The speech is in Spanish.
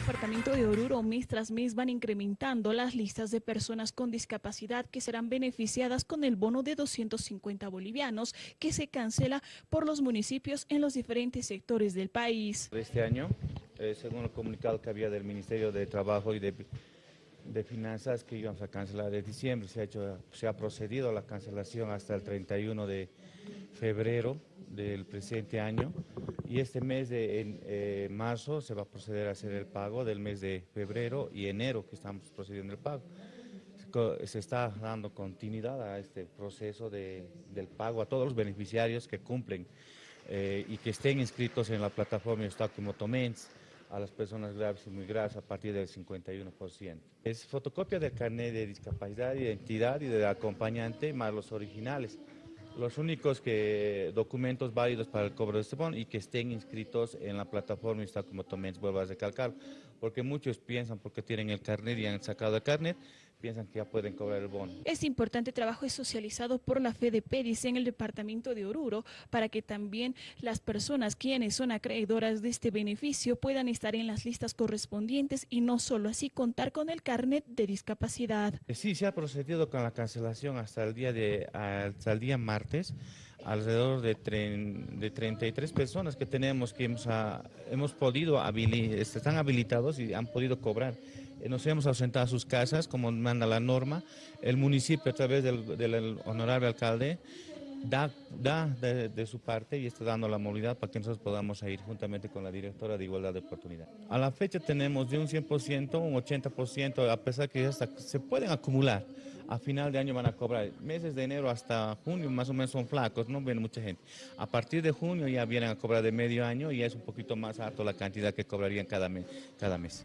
departamento de Oruro mes tras mes van incrementando las listas de personas con discapacidad que serán beneficiadas con el bono de 250 bolivianos que se cancela por los municipios en los diferentes sectores del país. Este año, eh, según el comunicado que había del Ministerio de Trabajo y de, de Finanzas que íbamos a cancelar de diciembre, se ha, hecho, se ha procedido a la cancelación hasta el 31 de febrero del presente año y este mes de en, eh, marzo se va a proceder a hacer el pago del mes de febrero y enero que estamos procediendo el pago. Se está dando continuidad a este proceso de, del pago a todos los beneficiarios que cumplen eh, y que estén inscritos en la plataforma Motomens a las personas graves y muy graves a partir del 51%. Es fotocopia del carnet de discapacidad, identidad y del acompañante más los originales los únicos que, documentos válidos para el cobro de este bono y que estén inscritos en la plataforma está como también vuelvo a recalcar, porque muchos piensan porque tienen el carnet y han sacado el carnet, piensan que ya pueden cobrar el bono. Este importante trabajo es socializado por la FEDEP, dice en el departamento de Oruro, para que también las personas quienes son acreedoras de este beneficio puedan estar en las listas correspondientes y no solo así contar con el carnet de discapacidad. Sí, se ha procedido con la cancelación hasta el día, de, hasta el día martes alrededor de, de 33 personas que tenemos que hemos, a, hemos podido, están habilitados y han podido cobrar. Eh, nos hemos ausentado a sus casas, como manda la norma. El municipio, a través del honorable alcalde, da, da de, su parte y está dando la movilidad para que nosotros podamos ir juntamente con la directora de Igualdad de Oportunidad. A la fecha tenemos de un 100%, un 80%, a pesar que hasta se pueden acumular. A final de año van a cobrar. Meses de enero hasta junio más o menos son flacos, no viene mucha gente. A partir de junio ya vienen a cobrar de medio año y es un poquito más alto la cantidad que cobrarían cada mes. Cada mes.